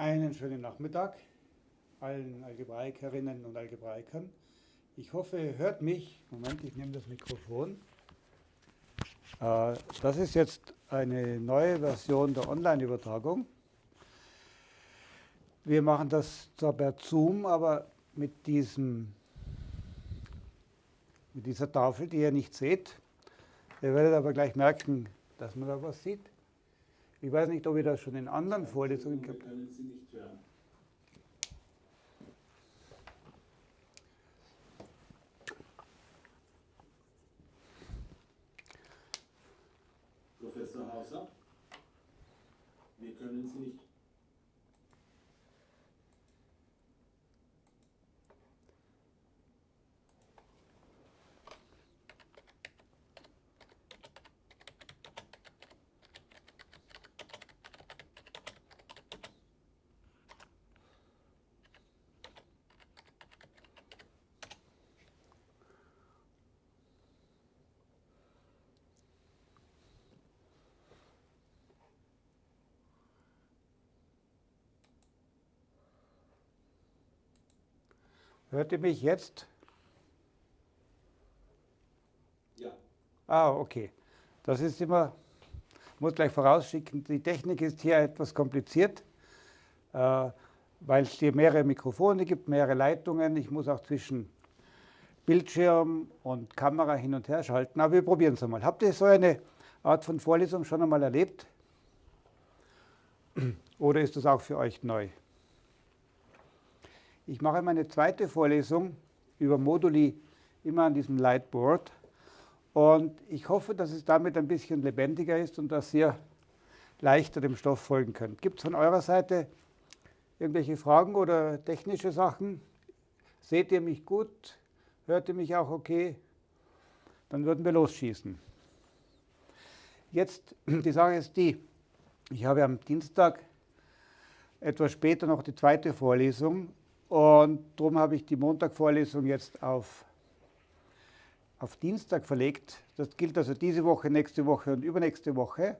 Einen schönen Nachmittag allen Algebraikerinnen und Algebraikern. Ich hoffe, ihr hört mich. Moment, ich nehme das Mikrofon. Äh, das ist jetzt eine neue Version der Online-Übertragung. Wir machen das zwar per Zoom, aber mit, diesem, mit dieser Tafel, die ihr nicht seht. Ihr werdet aber gleich merken, dass man da was sieht. Ich weiß nicht, ob ihr das schon in anderen Vorlesungen gehabt hören. Professor Hauser, wir können Sie nicht Hört ihr mich jetzt? Ja. Ah, okay. Das ist immer, ich muss gleich vorausschicken, die Technik ist hier etwas kompliziert, äh, weil es hier mehrere Mikrofone gibt, mehrere Leitungen. Ich muss auch zwischen Bildschirm und Kamera hin und her schalten. Aber wir probieren es einmal. Habt ihr so eine Art von Vorlesung schon einmal erlebt? Oder ist das auch für euch neu? Ich mache meine zweite Vorlesung über Moduli immer an diesem Lightboard und ich hoffe, dass es damit ein bisschen lebendiger ist und dass ihr leichter dem Stoff folgen könnt. Gibt es von eurer Seite irgendwelche Fragen oder technische Sachen? Seht ihr mich gut? Hört ihr mich auch okay? Dann würden wir losschießen. Jetzt, die Sache ist die, ich habe am Dienstag etwas später noch die zweite Vorlesung und darum habe ich die Montagvorlesung jetzt auf, auf Dienstag verlegt. Das gilt also diese Woche, nächste Woche und übernächste Woche.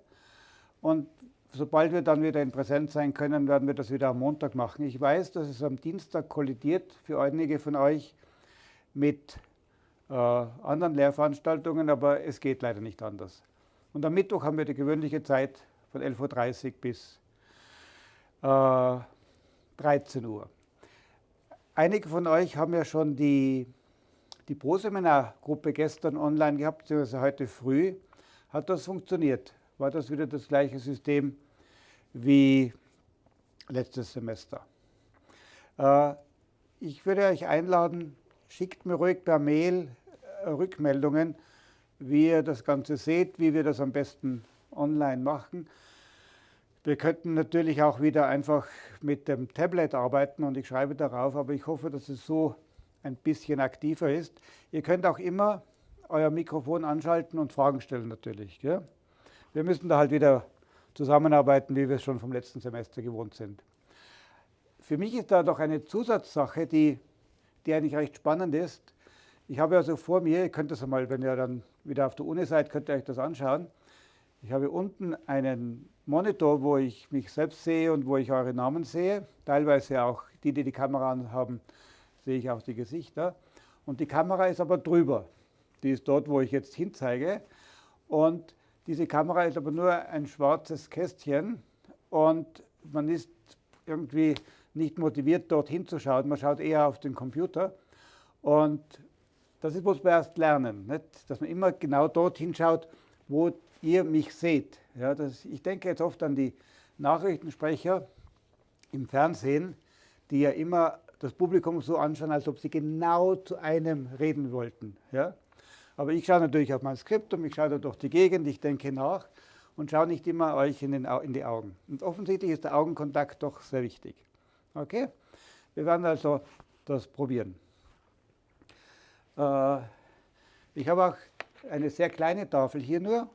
Und sobald wir dann wieder in Präsenz sein können, werden wir das wieder am Montag machen. Ich weiß, dass es am Dienstag kollidiert für einige von euch mit äh, anderen Lehrveranstaltungen, aber es geht leider nicht anders. Und am Mittwoch haben wir die gewöhnliche Zeit von 11.30 Uhr bis äh, 13 Uhr. Einige von euch haben ja schon die, die Pro-Seminar-Gruppe gestern online gehabt, beziehungsweise heute früh. Hat das funktioniert? War das wieder das gleiche System wie letztes Semester? Äh, ich würde euch einladen, schickt mir ruhig per Mail äh, Rückmeldungen, wie ihr das Ganze seht, wie wir das am besten online machen. Wir könnten natürlich auch wieder einfach mit dem Tablet arbeiten und ich schreibe darauf, aber ich hoffe, dass es so ein bisschen aktiver ist. Ihr könnt auch immer euer Mikrofon anschalten und Fragen stellen natürlich. Gell? Wir müssen da halt wieder zusammenarbeiten, wie wir es schon vom letzten Semester gewohnt sind. Für mich ist da doch eine Zusatzsache, die, die eigentlich recht spannend ist. Ich habe also vor mir, ihr könnt das einmal, wenn ihr dann wieder auf der Uni seid, könnt ihr euch das anschauen. Ich habe unten einen Monitor, wo ich mich selbst sehe und wo ich eure Namen sehe. Teilweise auch die, die die Kamera haben, sehe ich auch die Gesichter. Und die Kamera ist aber drüber. Die ist dort, wo ich jetzt hinzeige. Und diese Kamera ist aber nur ein schwarzes Kästchen und man ist irgendwie nicht motiviert, dort hinzuschauen. Man schaut eher auf den Computer. Und das muss man erst lernen, nicht? dass man immer genau dort hinschaut, wo ihr mich seht. Ja, das, ich denke jetzt oft an die Nachrichtensprecher im Fernsehen, die ja immer das Publikum so anschauen, als ob sie genau zu einem reden wollten. Ja? Aber ich schaue natürlich auf mein Skript und ich schaue da durch die Gegend, ich denke nach und schaue nicht immer euch in, den, in die Augen. Und offensichtlich ist der Augenkontakt doch sehr wichtig. Okay? Wir werden also das probieren. Äh, ich habe auch eine sehr kleine Tafel hier nur.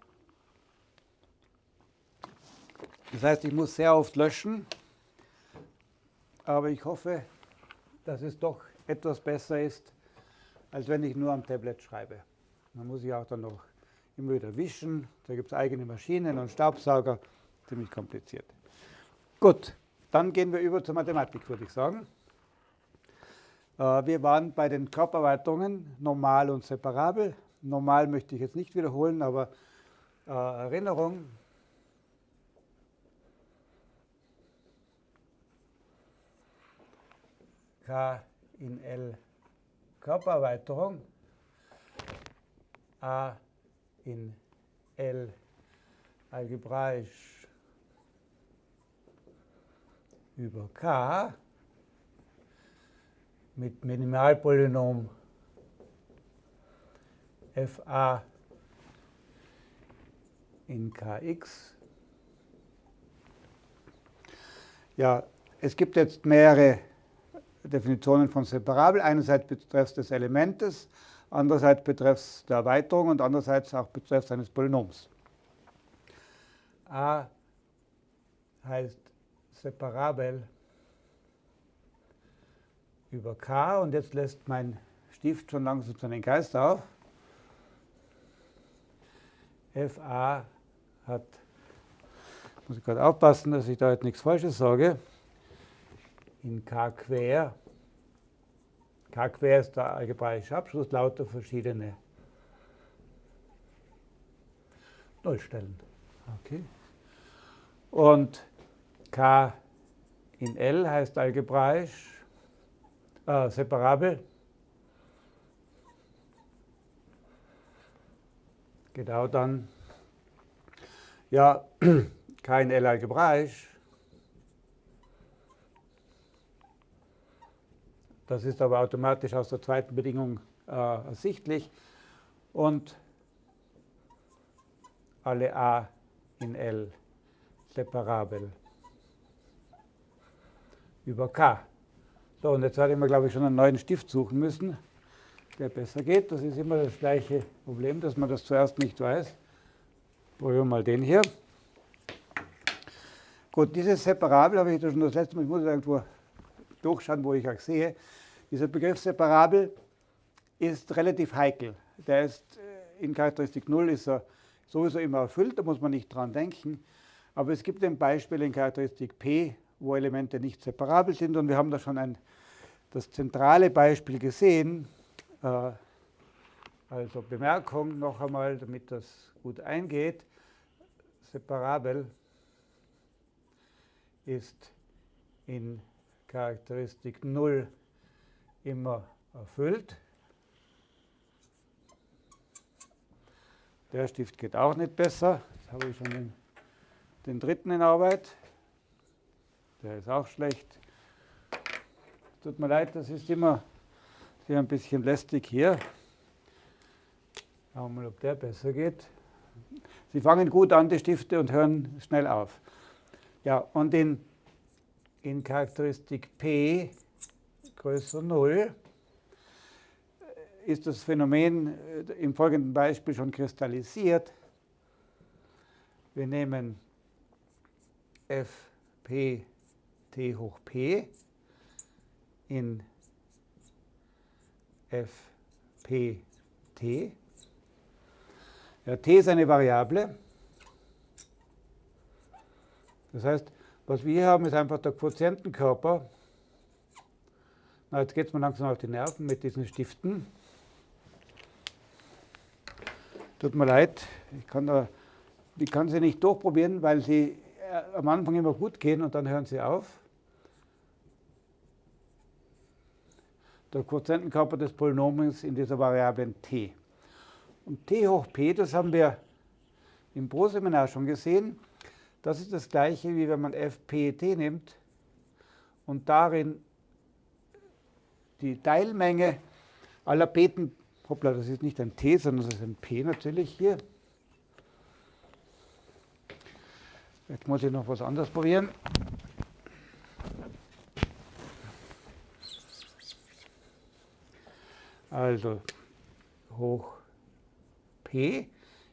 Das heißt, ich muss sehr oft löschen, aber ich hoffe, dass es doch etwas besser ist, als wenn ich nur am Tablet schreibe. Man muss ich auch dann noch immer wieder wischen, da gibt es eigene Maschinen und Staubsauger, ziemlich kompliziert. Gut, dann gehen wir über zur Mathematik, würde ich sagen. Äh, wir waren bei den Körpererweiterungen normal und separabel. Normal möchte ich jetzt nicht wiederholen, aber äh, Erinnerung. K in L Körpererweiterung. A in L algebraisch über K mit Minimalpolynom fa in kx. Ja, es gibt jetzt mehrere Definitionen von separabel. Einerseits betreffs des Elementes, andererseits betreffs der Erweiterung und andererseits auch betreffs eines Polynoms. A heißt separabel über K und jetzt lässt mein Stift schon langsam seinen Geist auf. FA hat, muss ich gerade aufpassen, dass ich da jetzt nichts Falsches sage, in K quer. K quer ist der algebraische Abschluss, lauter verschiedene Nullstellen. Okay. Und K in L heißt algebraisch äh, separabel. Genau dann, ja, kein L algebraisch. Das ist aber automatisch aus der zweiten Bedingung äh, ersichtlich. Und alle A in L separabel über K. So, und jetzt werde ich mir, glaube ich, schon einen neuen Stift suchen müssen, der besser geht. Das ist immer das gleiche Problem, dass man das zuerst nicht weiß. Probieren wir mal den hier. Gut, dieses Separabel habe ich schon das letzte Mal, ich muss irgendwo durchschauen, wo ich auch sehe. Dieser Begriff Separabel ist relativ heikel. Der ist äh, in Charakteristik 0 ist er sowieso immer erfüllt, da muss man nicht dran denken. Aber es gibt ein Beispiel in Charakteristik P, wo Elemente nicht separabel sind. Und wir haben da schon ein, das zentrale Beispiel gesehen. Äh, also Bemerkung noch einmal, damit das gut eingeht. Separabel ist in Charakteristik 0 immer erfüllt. Der Stift geht auch nicht besser. Jetzt habe ich schon den, den dritten in Arbeit. Der ist auch schlecht. Tut mir leid, das ist immer hier ein bisschen lästig hier. Schauen wir mal, ob der besser geht. Sie fangen gut an, die Stifte, und hören schnell auf. Ja, und in, in Charakteristik P größer 0 ist das Phänomen äh, im folgenden Beispiel schon kristallisiert. Wir nehmen fp t hoch p in fpt. Ja, t ist eine Variable. Das heißt, was wir hier haben, ist einfach der Quotientenkörper. Na, jetzt geht es mir langsam auf die Nerven mit diesen Stiften. Tut mir leid, ich kann, da, ich kann sie nicht durchprobieren, weil sie äh, am Anfang immer gut gehen und dann hören sie auf. Der Quotientenkörper des Polynomiums in dieser Variable t. Und t hoch p, das haben wir im Pro-Seminar schon gesehen. Das ist das gleiche, wie wenn man fpt nimmt und darin die Teilmenge aller Beten hoppla, das ist nicht ein T, sondern das ist ein P natürlich hier. Jetzt muss ich noch was anderes probieren. Also hoch P.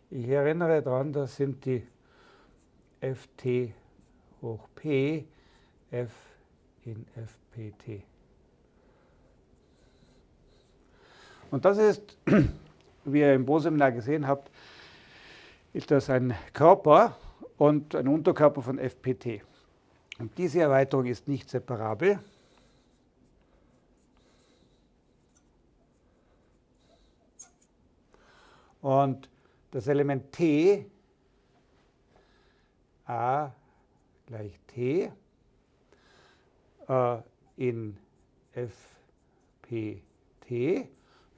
Ich erinnere daran, das sind die Ft hoch P, F in Fpt. Und das ist, wie ihr im Bo-Seminar gesehen habt, ist das ein Körper und ein Unterkörper von FPT. Und diese Erweiterung ist nicht separabel. Und das Element t, a gleich t, äh, in fpt,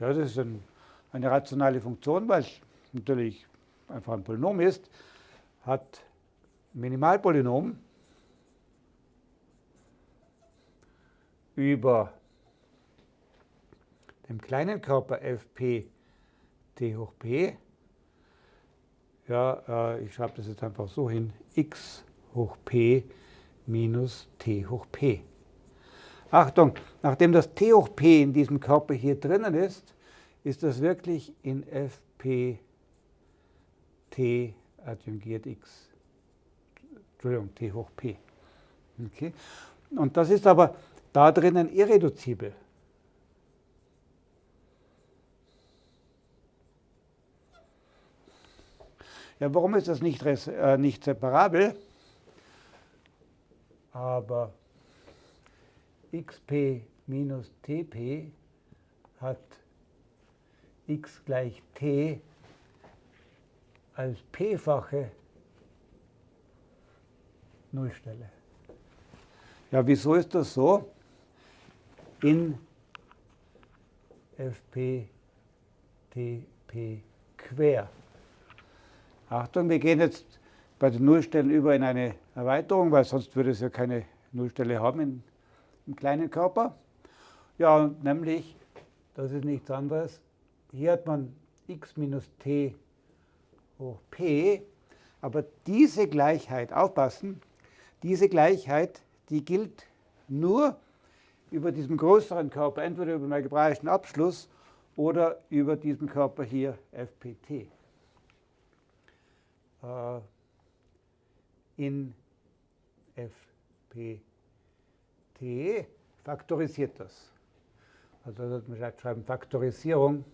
ja, das ist ein, eine rationale Funktion, weil es natürlich einfach ein Polynom ist, hat Minimalpolynom über dem kleinen Körper fp t hoch p, ja, äh, ich schreibe das jetzt einfach so hin, x hoch p minus t hoch p. Achtung, nachdem das t hoch p in diesem Körper hier drinnen ist, ist das wirklich in fp t adjungiert x. Entschuldigung, t hoch p. Okay. Und das ist aber da drinnen irreduzibel. Ja, warum ist das nicht, äh, nicht separabel? Aber xp minus tp hat x gleich t als p-fache Nullstelle. Ja, wieso ist das so? In fp tp quer. Achtung, wir gehen jetzt bei den Nullstellen über in eine Erweiterung, weil sonst würde es ja keine Nullstelle haben in, im kleinen Körper. Ja, nämlich, das ist nichts anderes, hier hat man x minus t hoch p, aber diese Gleichheit, aufpassen, diese Gleichheit, die gilt nur über diesem größeren Körper, entweder über den algebraischen Abschluss oder über diesen Körper hier fpt. Äh, in fpt faktorisiert das. Also das man schreiben Faktorisierung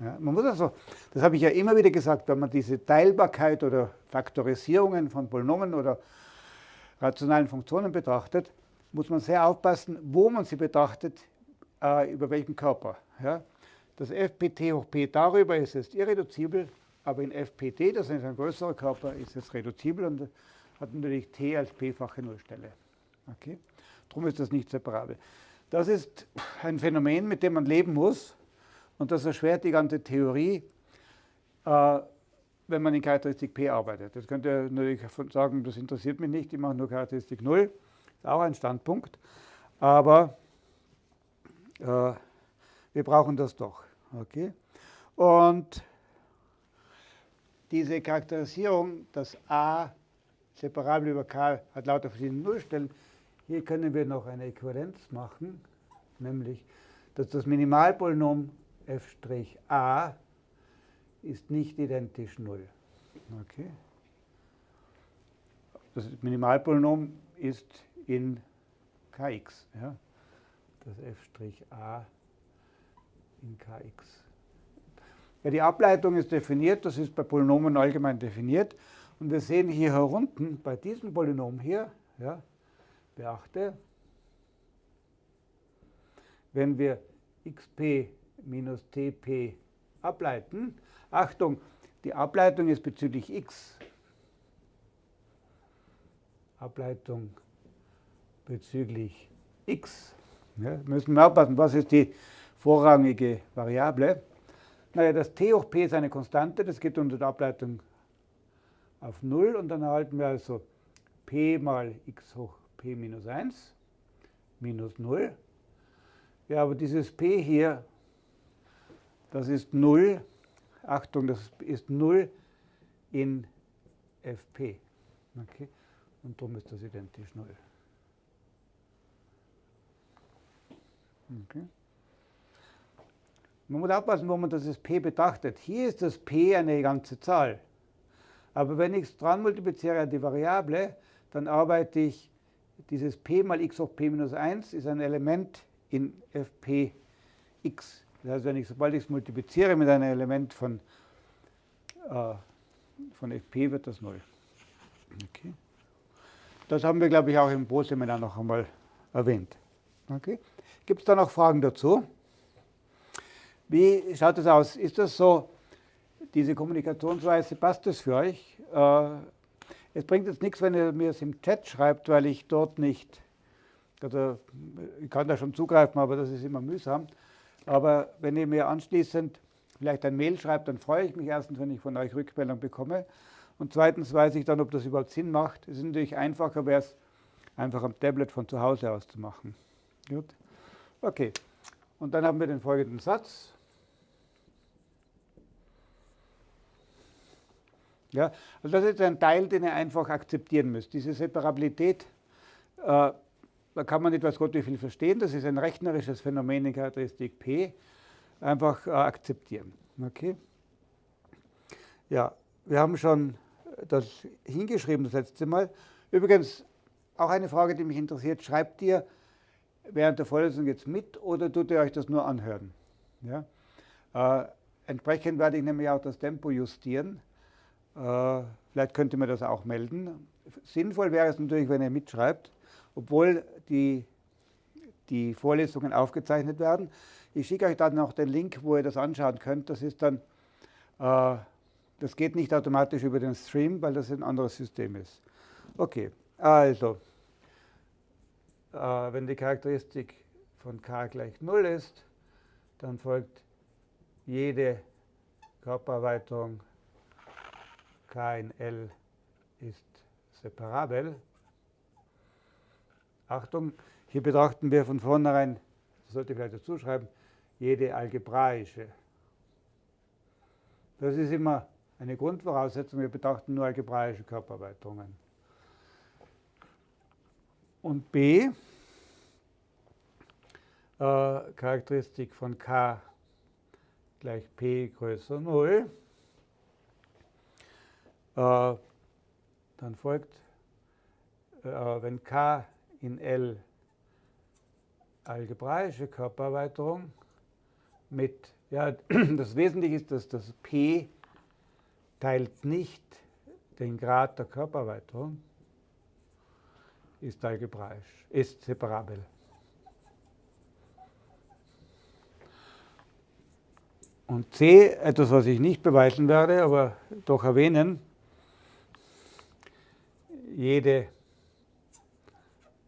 Ja, man muss also, das habe ich ja immer wieder gesagt, wenn man diese Teilbarkeit oder Faktorisierungen von Polynomen oder rationalen Funktionen betrachtet, muss man sehr aufpassen, wo man sie betrachtet, äh, über welchen Körper. Ja? Das fpt hoch p darüber ist jetzt irreduzibel, aber in fpt, das ist ein größerer Körper, ist es reduzibel und hat natürlich t als p-fache Nullstelle. Okay? Darum ist das nicht separabel. Das ist ein Phänomen, mit dem man leben muss. Und das erschwert die ganze Theorie, äh, wenn man in Charakteristik P arbeitet. Das könnt ihr natürlich sagen, das interessiert mich nicht, ich mache nur Charakteristik 0. Ist auch ein Standpunkt. Aber äh, wir brauchen das doch. Okay? Und diese Charakterisierung, dass A separabel über K hat lauter verschiedene Nullstellen, hier können wir noch eine Äquivalenz machen, nämlich, dass das Minimalpolynom f' ist nicht identisch 0. Okay. Das Minimalpolynom ist in kx. Ja. Das f' in kx. Ja, die Ableitung ist definiert, das ist bei Polynomen allgemein definiert. Und wir sehen hier herunten, bei diesem Polynom hier, ja, beachte, wenn wir xp minus Tp ableiten. Achtung, die Ableitung ist bezüglich x. Ableitung bezüglich x. Ja, müssen wir aufpassen, was ist die vorrangige Variable? Naja, das t hoch p ist eine Konstante, das geht unter der Ableitung auf 0 und dann erhalten wir also p mal x hoch p minus 1 minus 0. Ja, aber dieses p hier das ist 0. Achtung, das ist 0 in fp. Okay? Und darum ist das identisch 0. Okay. Man muss aufpassen, wo man das p betrachtet. Hier ist das p eine ganze Zahl. Aber wenn ich es dran multipliziere an die Variable, dann arbeite ich dieses p mal x hoch p minus 1 ist ein Element in fp Das heißt, wenn ich, sobald ich es multipliziere mit einem Element von, äh, von fp wird das 0. Okay. Das haben wir, glaube ich, auch im Pro-Seminar noch einmal erwähnt. Okay. Gibt es da noch Fragen dazu? Wie schaut das aus? Ist das so, diese Kommunikationsweise, passt das für euch? Äh, es bringt jetzt nichts, wenn ihr mir es im Chat schreibt, weil ich dort nicht, also ich kann da schon zugreifen, aber das ist immer mühsam. Aber wenn ihr mir anschließend vielleicht ein Mail schreibt, dann freue ich mich erstens, wenn ich von euch Rückmeldung bekomme. Und zweitens weiß ich dann, ob das überhaupt Sinn macht. Es ist natürlich einfacher, wäre es einfach am Tablet von zu Hause aus zu machen. Gut. Okay. Und dann haben wir den folgenden Satz. Ja, also das ist ein Teil, den ihr einfach akzeptieren müsst. Diese Separabilität, äh, da kann man nicht weiß Gott wie viel verstehen. Das ist ein rechnerisches Phänomen in Charakteristik P. Einfach äh, akzeptieren. Okay? Ja, wir haben schon das hingeschrieben das letzte Mal. Übrigens, auch eine Frage, die mich interessiert. Schreibt ihr während der Vorlesung jetzt mit oder tut ihr euch das nur anhören? Ja? Äh, entsprechend werde ich nämlich auch das Tempo justieren. Äh, vielleicht könnt ihr mir das auch melden. Sinnvoll wäre es natürlich, wenn ihr mitschreibt, obwohl die, die Vorlesungen aufgezeichnet werden. Ich schicke euch dann noch den Link, wo ihr das anschauen könnt. Das ist dann, äh, das geht nicht automatisch über den Stream, weil das ein anderes System ist. Okay, also, äh, wenn die Charakteristik von k gleich 0 ist, dann folgt jede Körpererweiterung K in L ist separabel. Achtung, hier betrachten wir von vornherein, das sollte ich vielleicht dazu schreiben, jede algebraische. Das ist immer eine Grundvoraussetzung, wir betrachten nur algebraische Körpererweiterungen. Und B, äh, Charakteristik von K gleich P größer 0. Äh, dann folgt, äh, wenn K in L algebraische Körpererweiterung mit, ja, das Wesentliche ist, dass das P teilt nicht den Grad der Körpererweiterung, ist algebraisch, ist separabel. Und C, etwas, was ich nicht beweisen werde, aber doch erwähnen, jede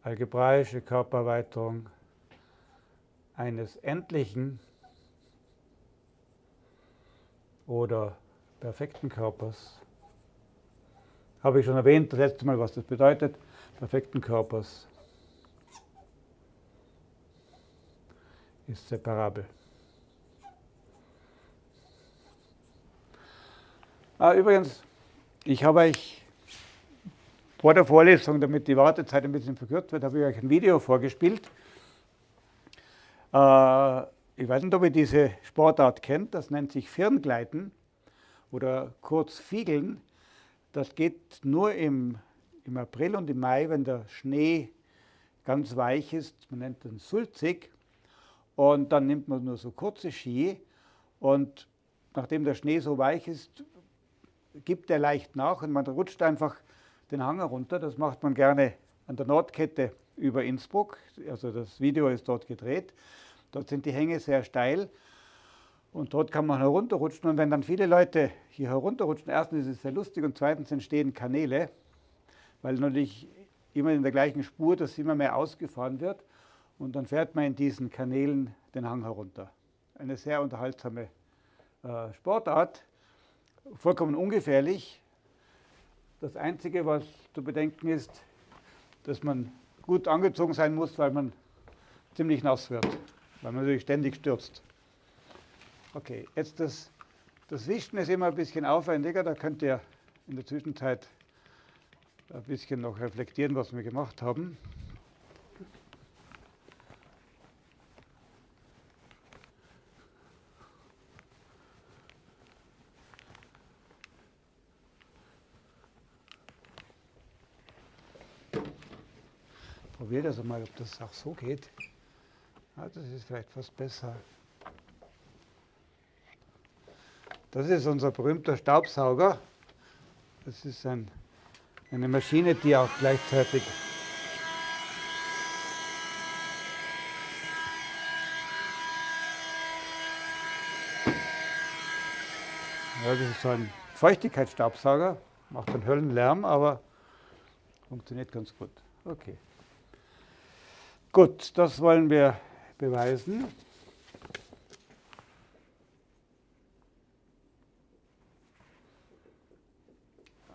algebraische Körpererweiterung eines endlichen oder perfekten Körpers. Habe ich schon erwähnt, das letzte Mal, was das bedeutet, perfekten Körpers ist separabel. Ah, übrigens, ich habe euch vor der Vorlesung, damit die Wartezeit ein bisschen verkürzt wird, habe ich euch ein Video vorgespielt. Äh, ich weiß nicht, ob ihr diese Sportart kennt, das nennt sich Firngleiten oder kurz Fiegeln. Das geht nur im, im April und im Mai, wenn der Schnee ganz weich ist. Man nennt den sulzig. Und dann nimmt man nur so kurze Ski. Und nachdem der Schnee so weich ist, gibt er leicht nach und man rutscht einfach den Hang herunter. Das macht man gerne an der Nordkette über Innsbruck. Also das Video ist dort gedreht. Dort sind die Hänge sehr steil und dort kann man herunterrutschen. Und wenn dann viele Leute hier herunterrutschen, erstens ist es sehr lustig und zweitens entstehen Kanäle, weil natürlich immer in der gleichen Spur das immer mehr ausgefahren wird. Und dann fährt man in diesen Kanälen den Hang herunter. Eine sehr unterhaltsame äh, Sportart, vollkommen ungefährlich, das Einzige, was zu bedenken ist, dass man gut angezogen sein muss, weil man ziemlich nass wird, weil man natürlich ständig stürzt. Okay, jetzt das, das Wischen ist immer ein bisschen aufwendiger, da könnt ihr in der Zwischenzeit ein bisschen noch reflektieren, was wir gemacht haben. Probiere das mal, ob das auch so geht. Ja, das ist vielleicht fast besser. Das ist unser berühmter Staubsauger. Das ist ein, eine Maschine, die auch gleichzeitig Ja, das ist so ein Feuchtigkeitsstaubsauger, macht einen Höllenlärm, aber funktioniert ganz gut. Okay. Gut, das wollen wir beweisen.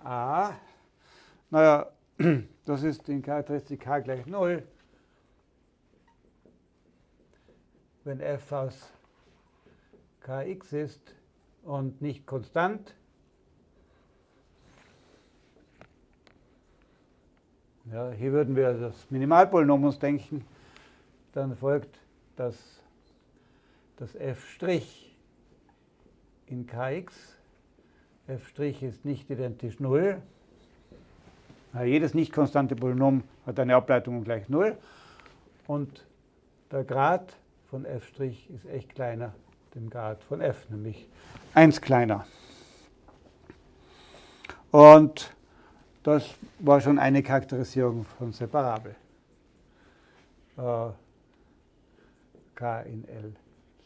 A, naja, das ist in Charakteristik K gleich 0. Wenn f aus Kx ist, und nicht konstant. Ja, hier würden wir das Minimalpolynom uns denken. Dann folgt, dass das f' in kx, f' ist nicht identisch 0. Ja, jedes nicht konstante Polynom hat eine Ableitung gleich 0. Und der Grad von f' ist echt kleiner dem Grad von f, nämlich 1 kleiner. Und das war schon eine Charakterisierung von Separabel. Äh, K in L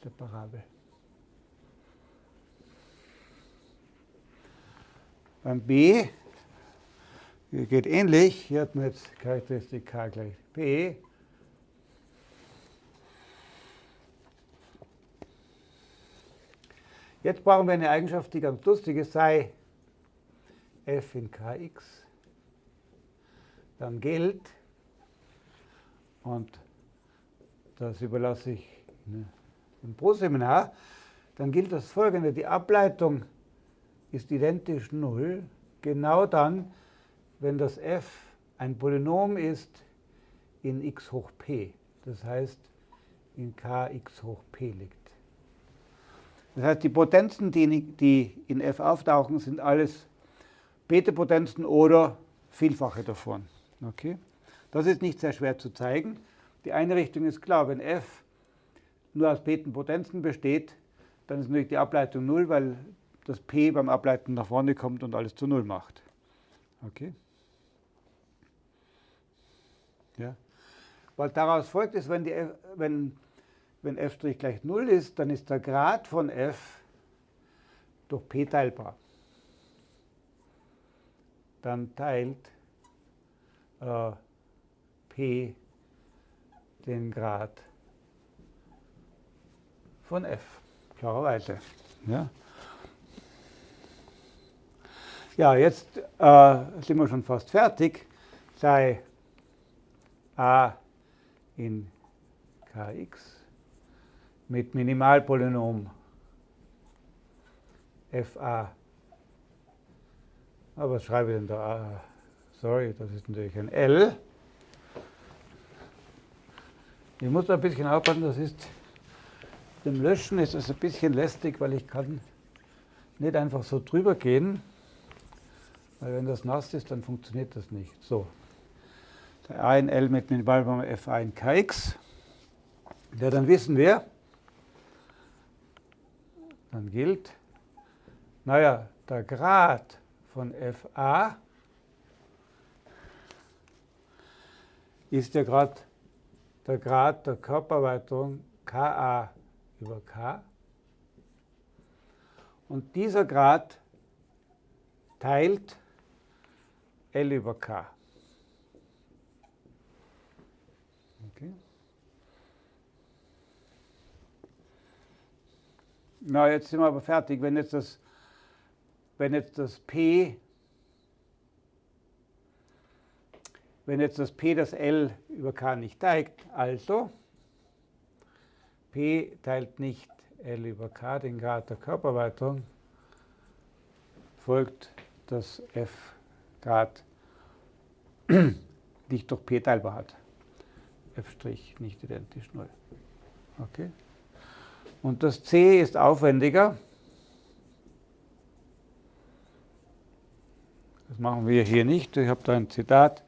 separabel. Beim B geht ähnlich. Hier hat man jetzt Charakteristik K gleich P. Jetzt brauchen wir eine Eigenschaft, die ganz lustig ist, sei f in kx, dann gilt, und das überlasse ich dem Proseminar, dann gilt das folgende, die Ableitung ist identisch 0, genau dann, wenn das f ein Polynom ist in x hoch p, das heißt in kx hoch p liegt. Das heißt, die Potenzen, die in f auftauchen, sind alles Beta-Potenzen oder Vielfache davon. Okay? Das ist nicht sehr schwer zu zeigen. Die eine Richtung ist klar, wenn f nur aus Beta-Potenzen besteht, dann ist natürlich die Ableitung 0, weil das p beim Ableiten nach vorne kommt und alles zu 0 macht. Okay? Ja. Was daraus folgt, ist, wenn, die, wenn wenn f' gleich 0 ist, dann ist der Grad von f durch p teilbar. Dann teilt äh, p den Grad von f, klarerweise. Ja, ja jetzt äh, sind wir schon fast fertig. Sei a in kx mit Minimalpolynom fa. Aber was schreibe ich denn da? Sorry, das ist natürlich ein L. Ich muss da ein bisschen aufpassen, das ist dem Löschen ist das ein bisschen lästig, weil ich kann nicht einfach so drüber gehen, weil wenn das nass ist, dann funktioniert das nicht. So, der A in L mit Minimalpolynom fa in kx. Ja, dann wissen wir, dann gilt, naja, der Grad von FA ist ja gerade der Grad der Körpererweiterung Ka über K. Und dieser Grad teilt L über K. Na, jetzt sind wir aber fertig. Wenn jetzt das, wenn jetzt das P, wenn jetzt das P das L über K nicht teilt, also P teilt nicht L über K, den Grad der Körpererweiterung, folgt, dass F Grad nicht durch P teilbar hat. F' nicht identisch 0. Okay? Und das C ist aufwendiger. Das machen wir hier nicht. Ich habe da ein Zitat.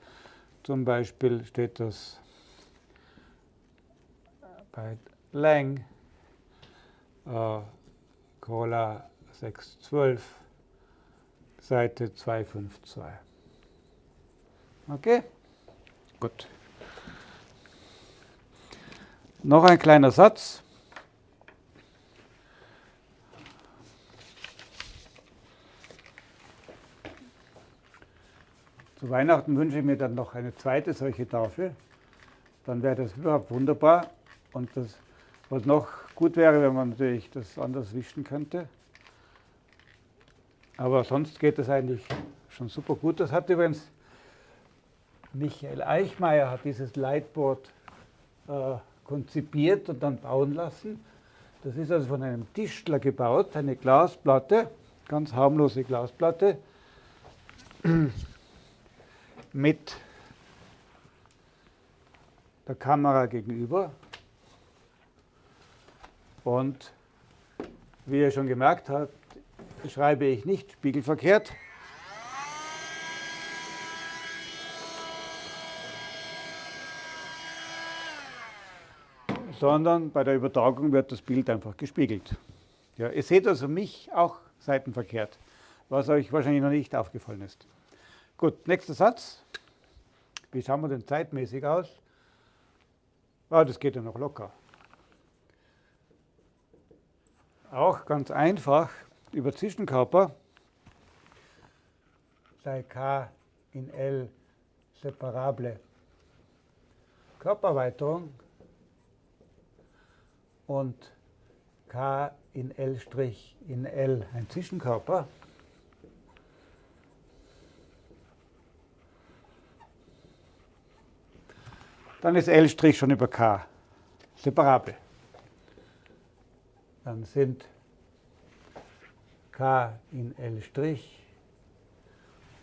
Zum Beispiel steht das bei Lang, äh, Cola 612, Seite 252. Okay? Gut. Noch ein kleiner Satz. Zu Weihnachten wünsche ich mir dann noch eine zweite solche Tafel. Dann wäre das überhaupt wunderbar. Und das, was noch gut wäre, wenn man natürlich das anders wischen könnte. Aber sonst geht das eigentlich schon super gut. Das hat übrigens Michael Eichmeier hat dieses Lightboard äh, konzipiert und dann bauen lassen. Das ist also von einem Tischler gebaut, eine Glasplatte, ganz harmlose Glasplatte mit der Kamera gegenüber. Und wie ihr schon gemerkt habt, schreibe ich nicht spiegelverkehrt. sondern bei der Übertragung wird das Bild einfach gespiegelt. Ja, ihr seht also mich auch seitenverkehrt, was euch wahrscheinlich noch nicht aufgefallen ist. Gut, nächster Satz. Wie schauen wir denn zeitmäßig aus? Ah, das geht ja noch locker. Auch ganz einfach über Zwischenkörper sei K in L separable Körpererweiterung und K in L' in L ein Zwischenkörper. Dann ist L' schon über K separabel. Dann sind K in L'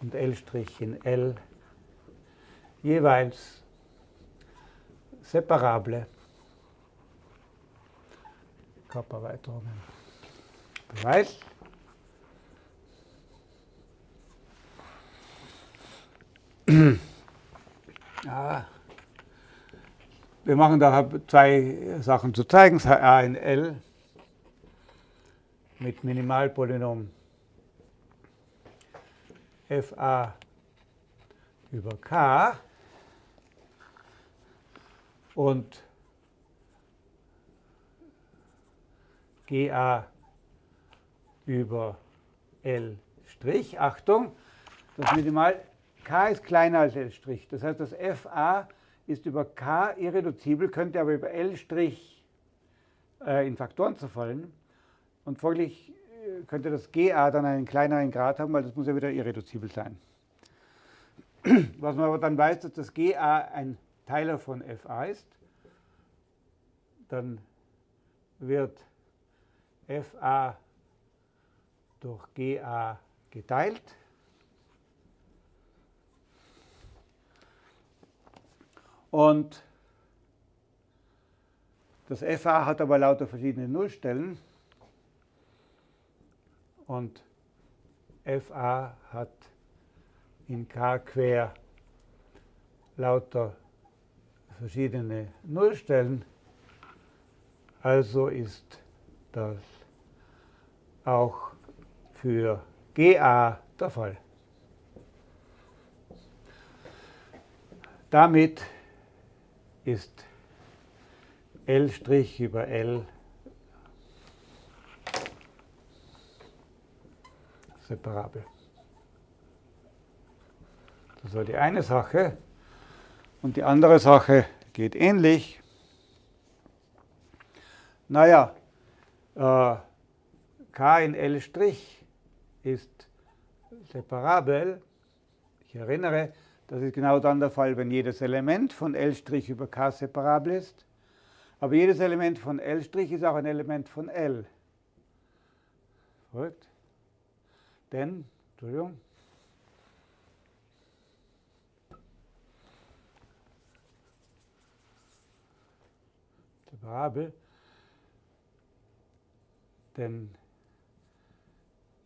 und L' in L jeweils separable Körpererweiterungen. Beweis. Ja. Wir machen da zwei Sachen zu zeigen. A in L mit Minimalpolynom fa über k und GA über L'. Achtung, das Minimal K ist kleiner als L'. Das heißt, das FA ist über K irreduzibel, könnte aber über L' äh, in Faktoren zerfallen. Und folglich äh, könnte das GA dann einen kleineren Grad haben, weil das muss ja wieder irreduzibel sein. Was man aber dann weiß, dass das GA ein Teiler von FA ist, dann wird FA durch GA geteilt. Und das FA hat aber lauter verschiedene Nullstellen. Und FA hat in K quer lauter verschiedene Nullstellen. Also ist das auch für GA der Fall. Damit ist L' über L separabel. Das war die eine Sache. Und die andere Sache geht ähnlich. Naja, äh, K in L' ist separabel. Ich erinnere, das ist genau dann der Fall, wenn jedes Element von L' über K separabel ist. Aber jedes Element von L' ist auch ein Element von L. Folgt? Denn, Entschuldigung, separabel denn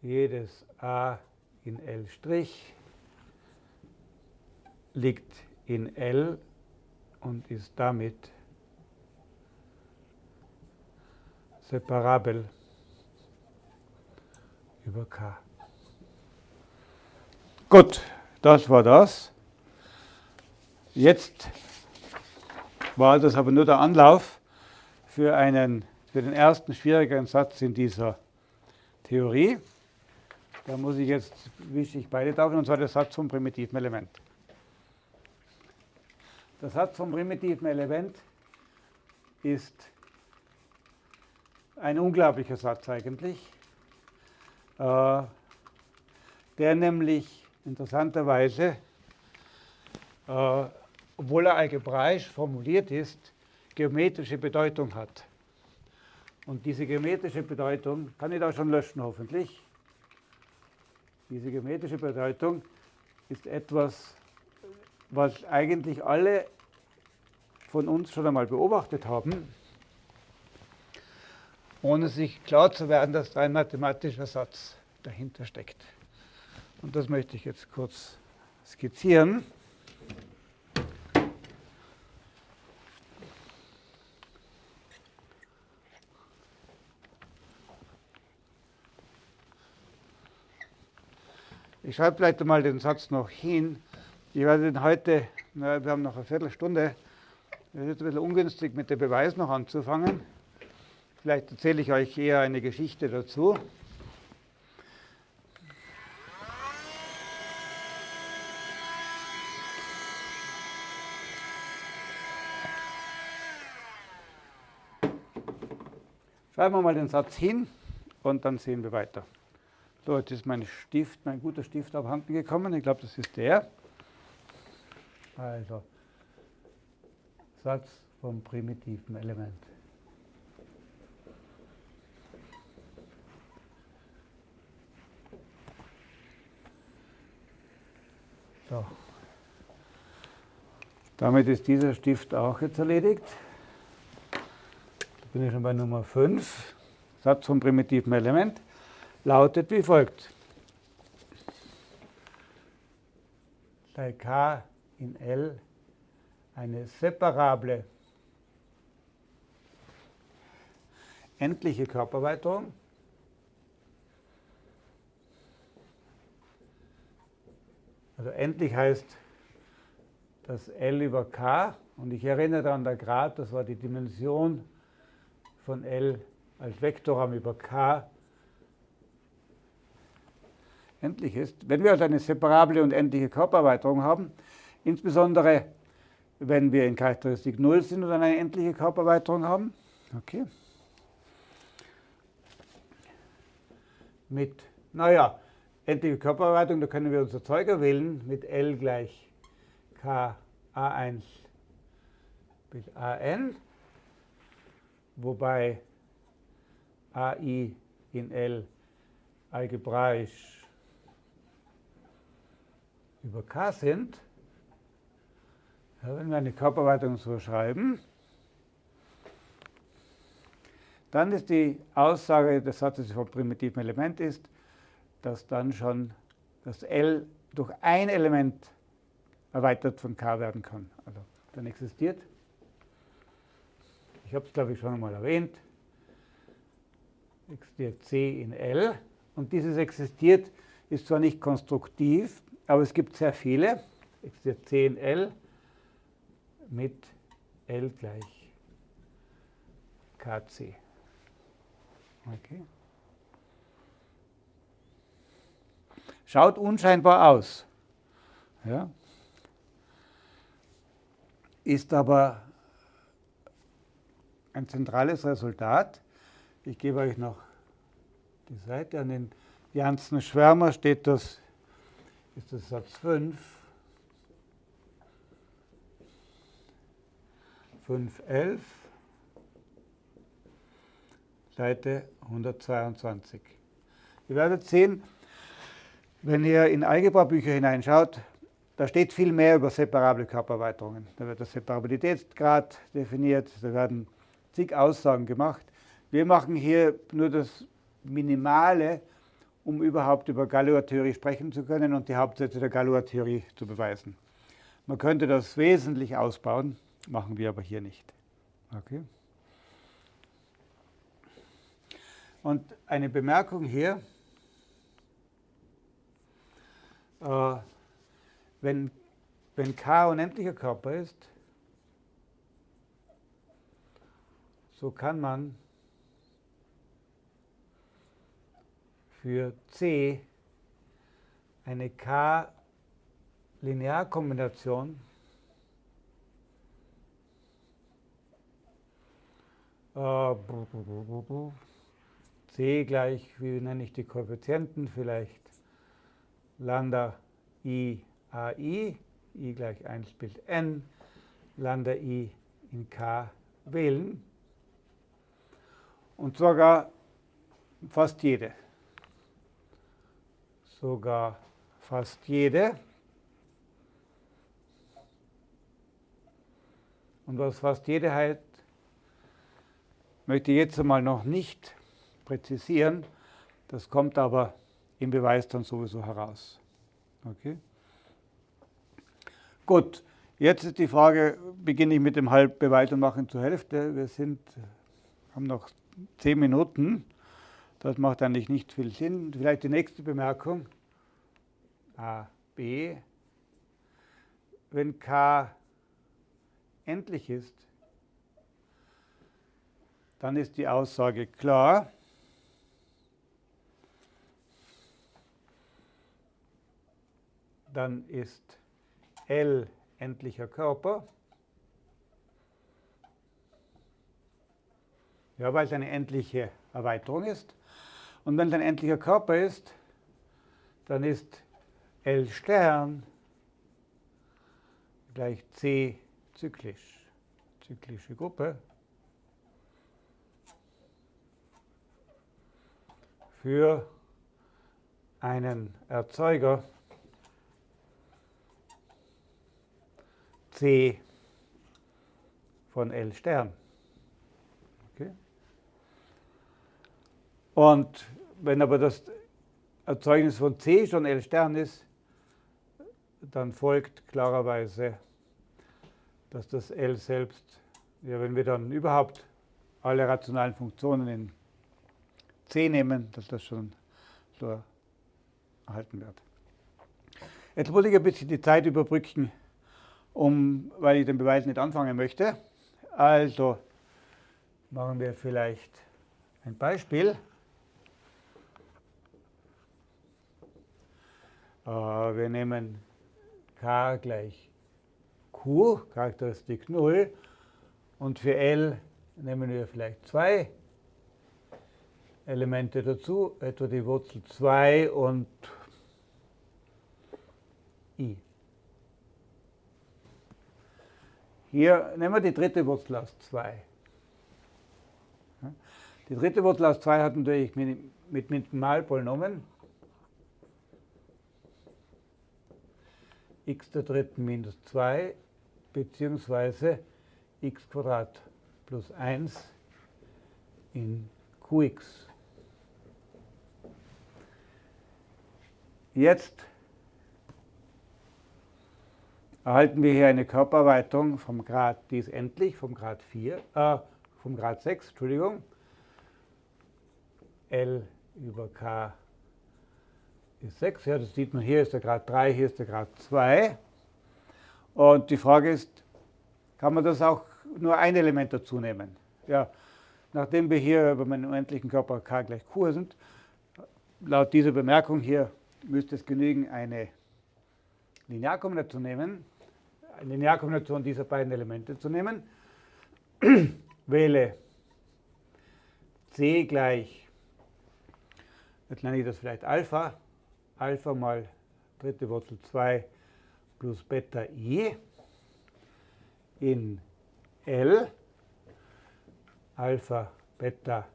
jedes a in L' liegt in L und ist damit separabel über K. Gut, das war das. Jetzt war das aber nur der Anlauf für, einen, für den ersten schwierigeren Satz in dieser Theorie. Da muss ich jetzt, wische ich beide Tafeln, und zwar der Satz vom primitiven Element. Der Satz vom primitiven Element ist ein unglaublicher Satz eigentlich, äh, der nämlich interessanterweise, äh, obwohl er algebraisch formuliert ist, geometrische Bedeutung hat. Und diese geometrische Bedeutung, kann ich da schon löschen hoffentlich, diese geometrische Bedeutung ist etwas, was eigentlich alle von uns schon einmal beobachtet haben, ohne sich klar zu werden, dass da ein mathematischer Satz dahinter steckt. Und das möchte ich jetzt kurz skizzieren. Ich schreibe vielleicht einmal den Satz noch hin. Ich werde den heute, na, wir haben noch eine Viertelstunde, es ist ein bisschen ungünstig mit dem Beweis noch anzufangen. Vielleicht erzähle ich euch eher eine Geschichte dazu. Schreiben wir mal den Satz hin und dann sehen wir weiter. So, jetzt ist mein Stift, mein guter Stift abhanden gekommen. Ich glaube, das ist der. Also, Satz vom primitiven Element. So. Damit ist dieser Stift auch jetzt erledigt. Da bin ich schon bei Nummer 5. Satz vom primitiven Element lautet wie folgt. Bei k in L eine separable endliche Körperweiterung Also endlich heißt das L über K und ich erinnere daran, der Grad, das war die Dimension von L als Vektorraum über K endlich ist. Wenn wir also eine separable und endliche Körpererweiterung haben, insbesondere wenn wir in Charakteristik 0 sind und eine endliche Körpererweiterung haben, okay, mit, naja, endliche Körpererweiterung, da können wir unser Zeuger wählen mit L gleich K A1 bis AN, wobei AI in L algebraisch über k sind, wenn wir eine Körperweitung so schreiben, dann ist die Aussage des Satzes vom primitiven Element ist, dass dann schon das L durch ein Element erweitert von k werden kann. Also dann existiert, ich habe es glaube ich schon einmal erwähnt, existiert C in L und dieses existiert ist zwar nicht konstruktiv, aber es gibt sehr viele. Existiert 10L mit L gleich KC. Okay. Schaut unscheinbar aus. Ja. Ist aber ein zentrales Resultat. Ich gebe euch noch die Seite. An den Janssen Schwärmer steht das ist das Satz 5. 511, Seite 122. Ihr werdet sehen, wenn ihr in Algebra-Bücher hineinschaut, da steht viel mehr über separable Körpererweiterungen. Da wird der Separabilitätsgrad definiert, da werden zig Aussagen gemacht. Wir machen hier nur das Minimale, um überhaupt über Galois-Theorie sprechen zu können und die Hauptsätze der Galois-Theorie zu beweisen. Man könnte das wesentlich ausbauen, machen wir aber hier nicht. Okay. Und eine Bemerkung hier. Äh, wenn, wenn K unendlicher Körper ist, so kann man für C eine K-Linearkombination C gleich, wie nenne ich die Koeffizienten, vielleicht Lambda I AI, I gleich 1 Bild n, Lambda I in K wählen und sogar fast jede. Sogar fast jede. Und was fast jede heißt, möchte ich jetzt einmal noch nicht präzisieren. Das kommt aber im Beweis dann sowieso heraus. Okay? Gut, jetzt ist die Frage, beginne ich mit dem Halbbeweis und mache ihn zur Hälfte. Wir sind, haben noch zehn Minuten. Das macht eigentlich nicht viel Sinn. Vielleicht die nächste Bemerkung. A, B. Wenn K endlich ist, dann ist die Aussage klar. Dann ist L endlicher Körper. Ja, weil es eine endliche Erweiterung ist. Und wenn es ein endlicher Körper ist, dann ist L Stern gleich C zyklisch, zyklische Gruppe. Für einen Erzeuger C von L Stern. Okay. Und wenn aber das Erzeugnis von C schon L Stern ist, dann folgt klarerweise, dass das L selbst, ja, wenn wir dann überhaupt alle rationalen Funktionen in C nehmen, dass das schon so erhalten wird. Jetzt muss ich ein bisschen die Zeit überbrücken, um, weil ich den Beweis nicht anfangen möchte. Also machen wir vielleicht ein Beispiel. Äh, wir nehmen k gleich q, Charakteristik 0, und für L nehmen wir vielleicht zwei Elemente dazu, etwa die Wurzel 2 und i. Hier nehmen wir die dritte Wurzel aus 2. Die dritte Wurzel aus 2 hat natürlich mit Minimalpolynomen x der dritten minus 2 beziehungsweise x plus 1 in qx. Jetzt erhalten wir hier eine Körpererweiterung vom Grad, die ist endlich, vom Grad 4, äh, vom Grad 6, Entschuldigung, L über K ist 6, ja, das sieht man, hier ist der Grad 3, hier ist der Grad 2. Und die Frage ist, kann man das auch nur ein Element dazu nehmen? Ja, nachdem wir hier über meinen unendlichen Körper K gleich Q sind, laut dieser Bemerkung hier müsste es genügen, eine Linearkombination nehmen, eine Linearkombination dieser beiden Elemente zu nehmen, wähle C gleich, jetzt nenne ich das vielleicht Alpha, Alpha mal dritte Wurzel 2 plus Beta i in L, Alpha, Beta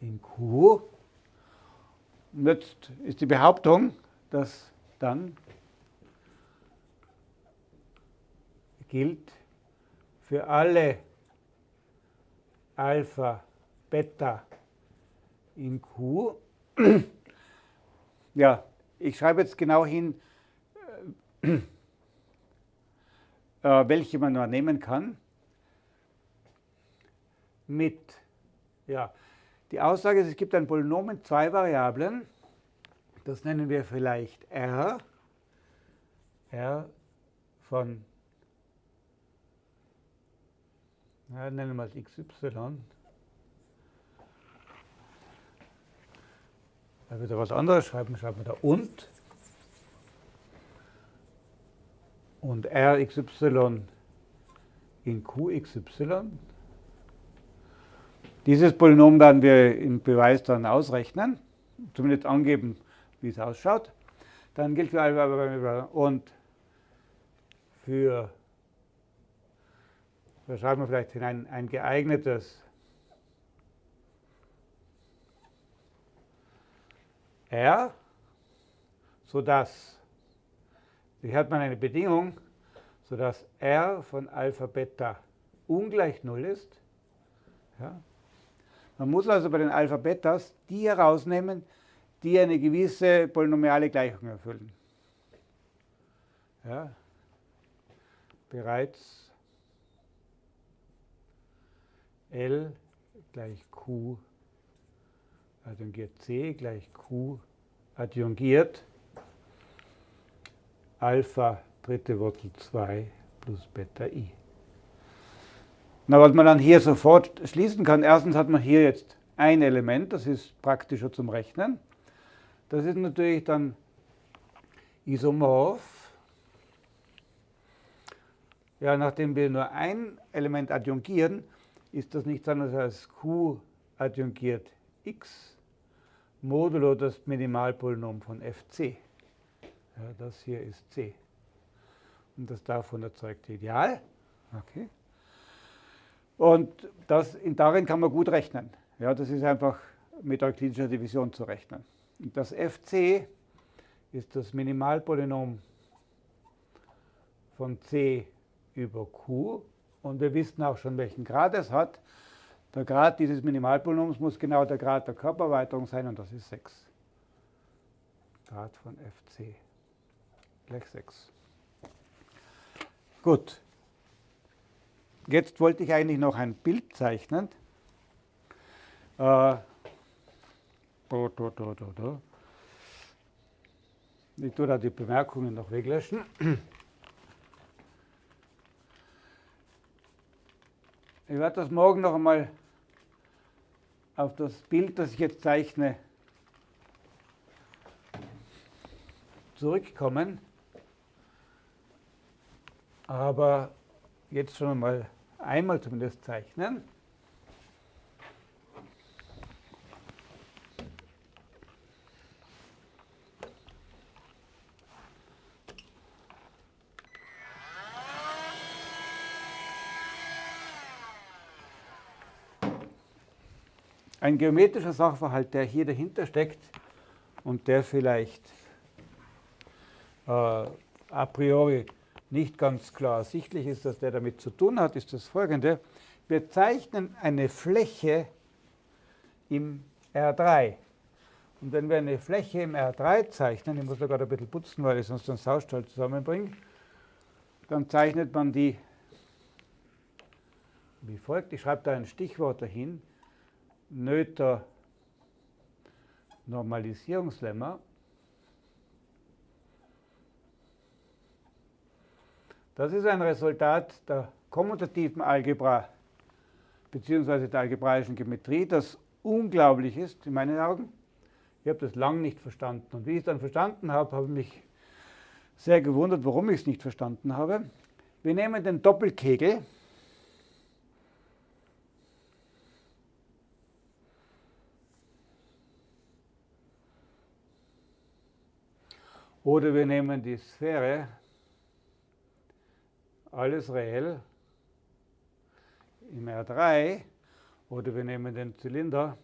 in Q. Und jetzt ist die Behauptung, dass dann gilt für alle Alpha, Beta in Q. Ja, ich schreibe jetzt genau hin, äh, äh, welche man noch nehmen kann. Mit, ja, die Aussage ist, es gibt ein Polynom in zwei Variablen. Das nennen wir vielleicht R. R von, na, nennen wir es XY, da wieder was anderes schreiben, schreiben wir da und und Rxy in Qxy. Dieses Polynom werden wir im Beweis dann ausrechnen, zumindest angeben, wie es ausschaut. Dann gilt für Alpha und für, da schreiben wir vielleicht hinein, ein geeignetes R, sodass, hier hat man eine Bedingung, sodass R von Alpha Beta ungleich 0 ist. Ja. Man muss also bei den Alpha Betas die herausnehmen, die eine gewisse polynomiale Gleichung erfüllen. Ja. Bereits L gleich Q adjungiert C gleich Q adjungiert Alpha dritte Wurzel 2 plus Beta i. Na, was man dann hier sofort schließen kann, erstens hat man hier jetzt ein Element, das ist praktischer zum Rechnen. Das ist natürlich dann isomorph. Ja, nachdem wir nur ein Element adjungieren, ist das nichts anderes als q adjungiert x modulo das Minimalpolynom von fc. Ja, das hier ist c. Und das davon erzeugte Ideal. Okay. Und das, darin kann man gut rechnen. Ja, das ist einfach mit euklidischer Division zu rechnen. Und das fc ist das Minimalpolynom von c über q. Und wir wissen auch schon, welchen Grad es hat. Der Grad dieses Minimalpolynoms muss genau der Grad der Körpererweiterung sein und das ist 6. Grad von fc gleich 6. Gut. Jetzt wollte ich eigentlich noch ein Bild zeichnen. Äh, Ich tue da die Bemerkungen noch weglöschen. Ich werde das morgen noch einmal auf das Bild, das ich jetzt zeichne, zurückkommen. Aber jetzt schon mal einmal zumindest zeichnen. ein geometrischer Sachverhalt, der hier dahinter steckt und der vielleicht äh, a priori nicht ganz klar ersichtlich ist, dass der damit zu tun hat, ist das folgende. Wir zeichnen eine Fläche im R3. Und wenn wir eine Fläche im R3 zeichnen, ich muss da gerade ein bisschen putzen, weil ich sonst den Saustall zusammenbringe, dann zeichnet man die wie folgt. Ich schreibe da ein Stichwort dahin. Noether Normalisierungslemma. Das ist ein Resultat der kommutativen Algebra bzw. der algebraischen Geometrie, das unglaublich ist in meinen Augen. Ich habe das lang nicht verstanden. Und wie ich es dann verstanden habe, habe ich mich sehr gewundert, warum ich es nicht verstanden habe. Wir nehmen den Doppelkegel Oder wir nehmen die Sphäre, alles reell, im R3, oder wir nehmen den Zylinder,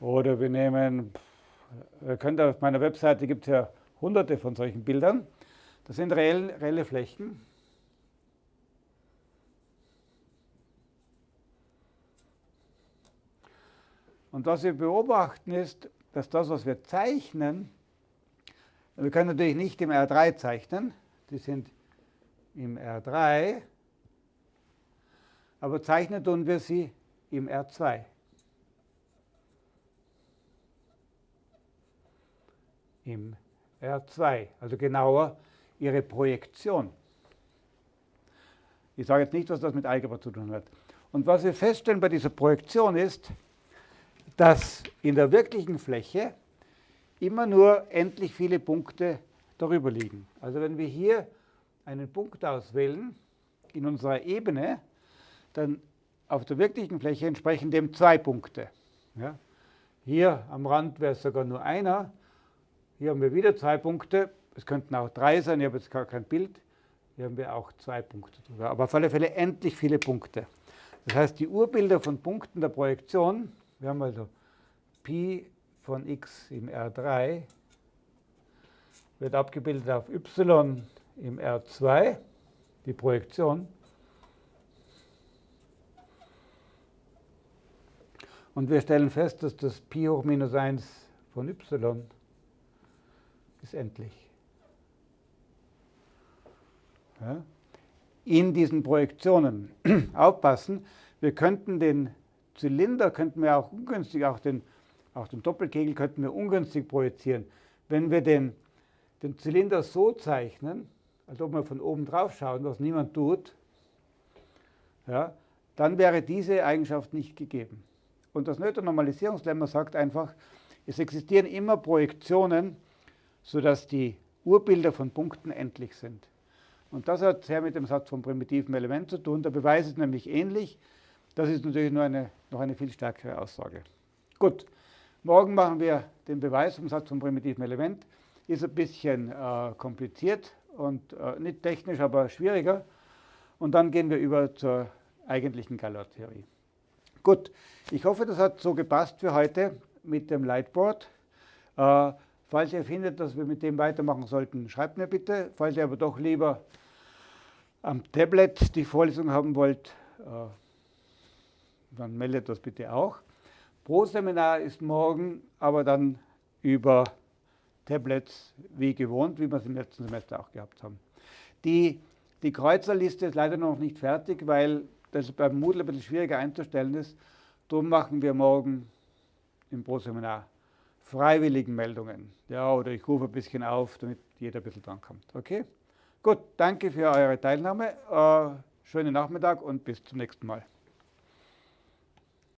oder wir nehmen, ihr könnt auf meiner Webseite gibt es ja hunderte von solchen Bildern, das sind reell, reelle Flächen. Und was wir beobachten ist, dass das, was wir zeichnen, wir können natürlich nicht im R3 zeichnen, die sind im R3, aber zeichnen tun wir sie im R2. im R2, also genauer ihre Projektion. Ich sage jetzt nicht, was das mit Algebra zu tun hat. Und was wir feststellen bei dieser Projektion ist, dass in der wirklichen Fläche immer nur endlich viele Punkte darüber liegen. Also wenn wir hier einen Punkt auswählen in unserer Ebene, dann auf der wirklichen Fläche entsprechen dem zwei Punkte. Ja? Hier am Rand wäre es sogar nur einer. Hier haben wir wieder zwei Punkte. Es könnten auch drei sein, ich habe jetzt gar kein Bild. Hier haben wir auch zwei Punkte drüber. Aber auf alle Fälle endlich viele Punkte. Das heißt, die Urbilder von Punkten der Projektion, wir haben also Pi von x im R3, wird abgebildet auf y im R2, die Projektion. Und wir stellen fest, dass das Pi hoch minus 1 von y ist endlich. Ja? In diesen Projektionen aufpassen, wir könnten den Zylinder, könnten wir auch ungünstig, auch den, auch den Doppelkegel könnten wir ungünstig projizieren. Wenn wir den, den Zylinder so zeichnen, als ob wir von oben drauf schauen, was niemand tut, ja, dann wäre diese Eigenschaft nicht gegeben. Und das Noether-Normalisierungslemma sagt einfach, es existieren immer Projektionen, sodass die Urbilder von Punkten endlich sind. Und das hat sehr mit dem Satz vom primitiven Element zu tun. Der Beweis ist nämlich ähnlich. Das ist natürlich nur eine, noch eine viel stärkere Aussage. Gut, morgen machen wir den Beweis vom Satz vom primitiven Element. Ist ein bisschen äh, kompliziert und äh, nicht technisch, aber schwieriger. Und dann gehen wir über zur eigentlichen Galois-Theorie. Gut, ich hoffe, das hat so gepasst für heute mit dem Lightboard. Äh, falls ihr findet, dass wir mit dem weitermachen sollten, schreibt mir bitte. Falls ihr aber doch lieber am Tablet die Vorlesung haben wollt, äh, dann meldet das bitte auch. Pro-Seminar ist morgen, aber dann über Tablets wie gewohnt, wie wir es im letzten Semester auch gehabt haben. Die, die Kreuzerliste ist leider noch nicht fertig, weil das beim Moodle ein bisschen schwieriger einzustellen ist. Darum machen wir morgen im Pro-Seminar freiwilligen Meldungen. Ja, oder ich rufe ein bisschen auf, damit jeder ein bisschen drankommt. Okay? Gut, danke für eure Teilnahme. Äh, schönen Nachmittag und bis zum nächsten Mal.